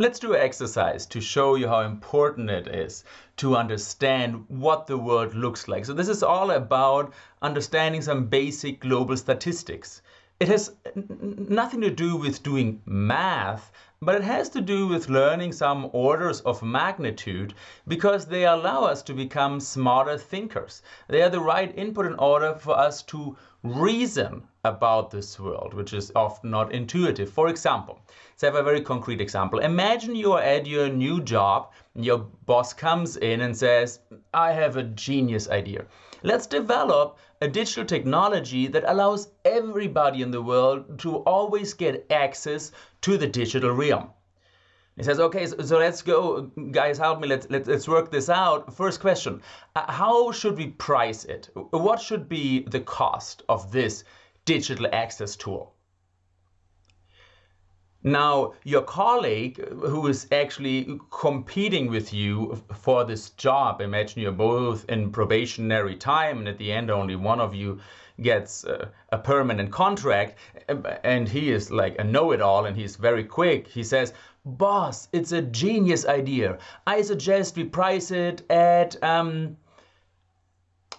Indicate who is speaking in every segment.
Speaker 1: Let's do an exercise to show you how important it is to understand what the world looks like. So this is all about understanding some basic global statistics. It has nothing to do with doing math, but it has to do with learning some orders of magnitude because they allow us to become smarter thinkers. They are the right input in order for us to reason about this world, which is often not intuitive. For example, let's have a very concrete example. Imagine you are at your new job, your boss comes in and says, I have a genius idea. Let's develop a digital technology that allows everybody in the world to always get access to the digital realm. He says, okay, so, let's go, guys, help me, let's, let's, let's work this out. First question, uh, how should we price it? What should be the cost of this digital access tool? Now, your colleague who is actually competing with you for this job, imagine you're both in probationary time and at the end only one of you gets uh, a permanent contract and he is like a know-it-all and he's very quick. He says, boss, it's a genius idea. I suggest we price it at um,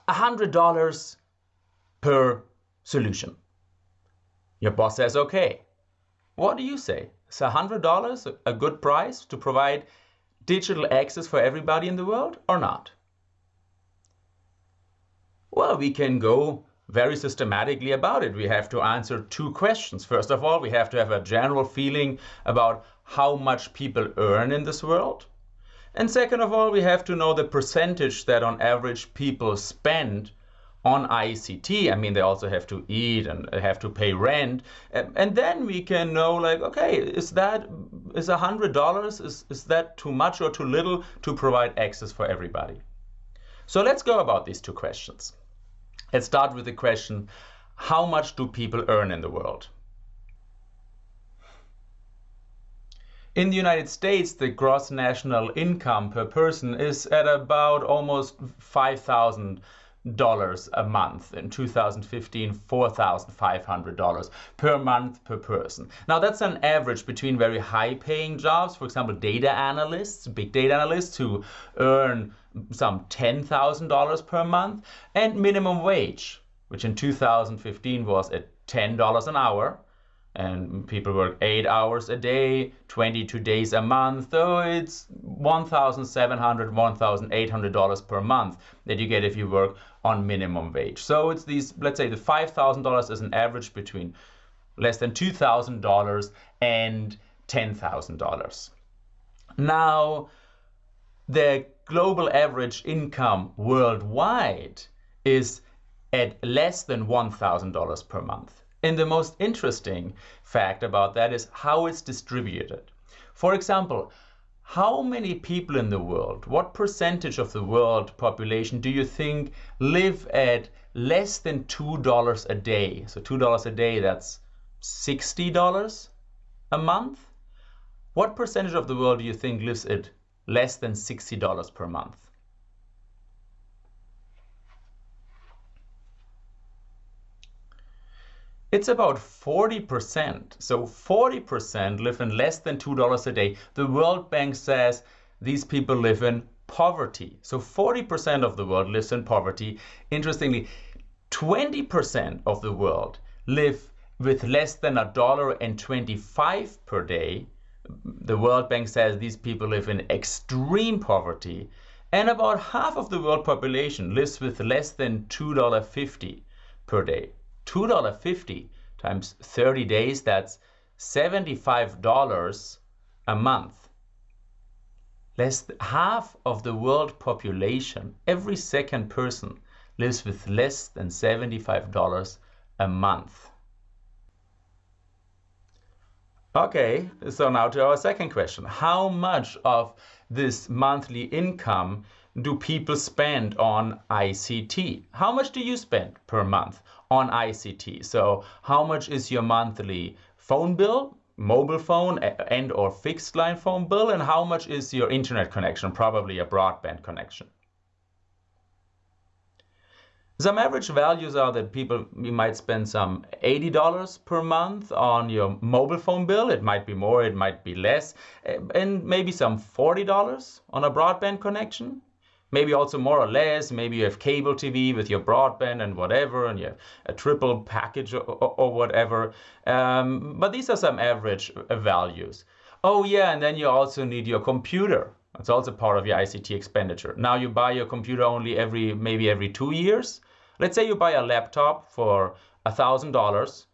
Speaker 1: $100 per solution. Your boss says, okay. What do you say? Is $100 a good price to provide digital access for everybody in the world or not? Well, we can go very systematically about it. We have to answer two questions. First of all, we have to have a general feeling about how much people earn in this world. And second of all, we have to know the percentage that on average people spend on ICT. I mean, they also have to eat and have to pay rent. And then we can know like, okay, is that, is a hundred dollars, is, is that too much or too little to provide access for everybody? So let's go about these two questions. Let's start with the question, how much do people earn in the world? In the United States, the gross national income per person is at about almost 5,000 dollars a month. In 2015 $4,500 per month per person. Now that's an average between very high paying jobs for example data analysts big data analysts who earn some $10,000 per month and minimum wage which in 2015 was at $10 an hour and people work eight hours a day 22 days a month. So it's $1,700, 1800 dollars per month that you get if you work on minimum wage. So it's these let's say the five thousand dollars is an average between less than two thousand dollars and ten thousand dollars. Now the global average income worldwide is at less than $1,000 per month. And the most interesting fact about that is how it's distributed. For example, how many people in the world, what percentage of the world population do you think live at less than $2 a day? So $2 a day, that's $60 a month. What percentage of the world do you think lives at less than $60 per month? It's about 40%. So 40% live in less than $2 a day. The World Bank says these people live in poverty. So 40% of the world lives in poverty. Interestingly, 20% of the world live with less than a dollar and 25 per day. The World Bank says these people live in extreme poverty. And about half of the world population lives with less than $2.50 per day. $2.50 times 30 days, that's $75 a month. Less than half of the world population, every second person, lives with less than $75 a month. Okay, so now to our second question. How much of this monthly income do people spend on ICT? How much do you spend per month on ICT? So how much is your monthly phone bill, mobile phone and or fixed line phone bill and how much is your internet connection, probably a broadband connection? Some average values are that people you might spend some $80 per month on your mobile phone bill. It might be more, it might be less, and maybe some $40 on a broadband connection. Maybe also more or less. Maybe you have cable TV with your broadband and whatever, and you have a triple package or, or, whatever. Um, but these are some average values. Oh yeah, and then you also need your computer. It's also part of your ICT expenditure. Now you buy your computer only every maybe every two years. Let's say you buy a laptop for a thousand dollars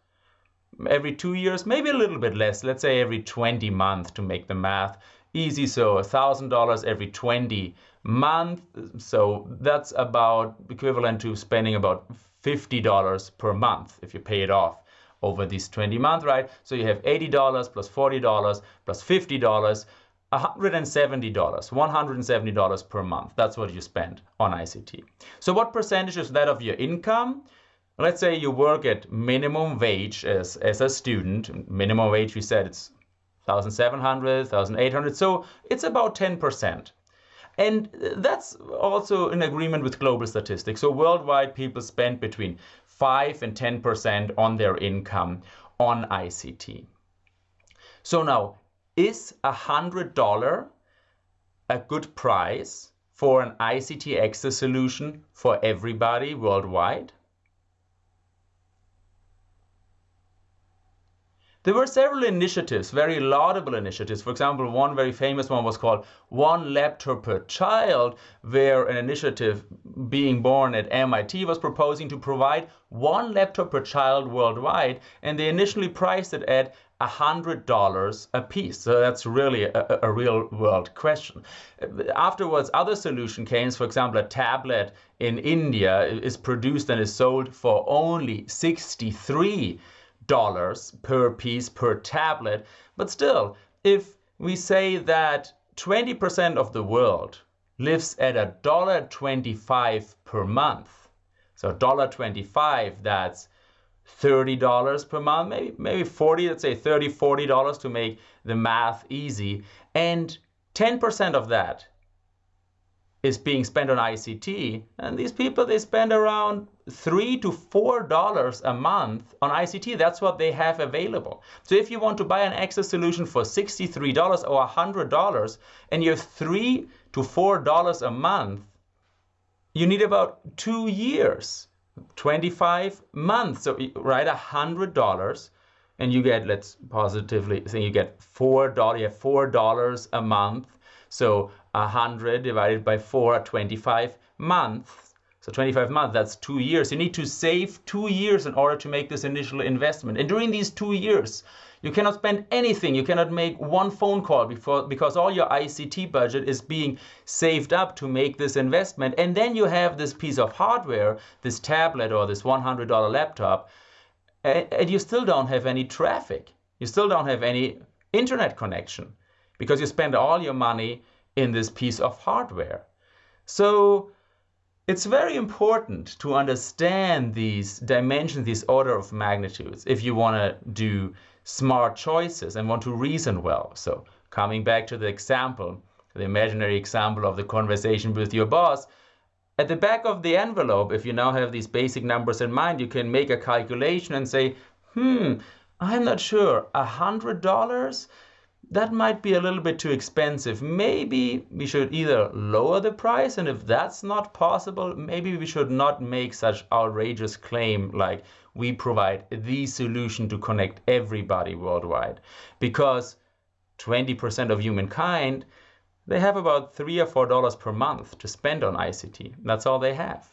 Speaker 1: every two years, maybe a little bit less. Let's say every 20 months to make the math easy. So a thousand dollars every 20 month. So that's about equivalent to spending about $50 per month if you pay it off over these 20 months, right? So you have $80 plus $40 plus $50 $170, $170 per month. That's what you spend on ICT. So what percentage is that of your income? Let's say you work at minimum wage as, as a student. Minimum wage, we said it's 1,700, 1,800. So it's about 10%. And that's also in agreement with global statistics. So worldwide, people spend between 5 and 10% on their income on ICT. So now, is a $100 a good price for an ICT access solution for everybody worldwide? There were several initiatives, very laudable initiatives. For example, one very famous one was called One Laptop Per Child, where an initiative being born at MIT was proposing to provide one laptop per child worldwide, and they initially priced it at $100 a piece. So that's really a, a, real world question. Afterwards, other solution came, for example, a tablet in India is produced and is sold for only 63 dollars per piece per tablet. But still, if we say that 20% of the world lives at a dollar 25 per month, so dollar 25, that's $30 per month, maybe, maybe 40, let's say 30, $40 to make the math easy. And 10% of that is being spent on ICT. And these people, they spend around three to four dollars a month on ICT. That's what they have available. So if you want to buy an access solution for $63 or $100 and you have three to four dollars a month, you need about two years 25 months. So write a hundred dollars and you get, let's positively say you get four dollars, you have four dollars a month. So a hundred divided by four, 25 months. So 25 months, that's two years. You need to save two years in order to make this initial investment. And during these two years, you cannot spend anything. You cannot make one phone call before, because all your ICT budget is being saved up to make this investment. And then you have this piece of hardware, this tablet or this $100 laptop, and you still don't have any traffic. You still don't have any internet connection because you spend all your money in this piece of hardware. So it's very important to understand these dimensions, these order of magnitudes, if you want to do smart choices and want to reason well. So coming back to the example, the imaginary example of the conversation with your boss, at the back of the envelope, if you now have these basic numbers in mind, you can make a calculation and say, hmm, I'm not sure, a hundred dollars? That might be a little bit too expensive. Maybe we should either lower the price, and if that's not possible, maybe we should not make such outrageous claim like we provide the solution to connect everybody worldwide. Because 20% of humankind, they have about three or four dollars per month to spend on ICT. That's all they have.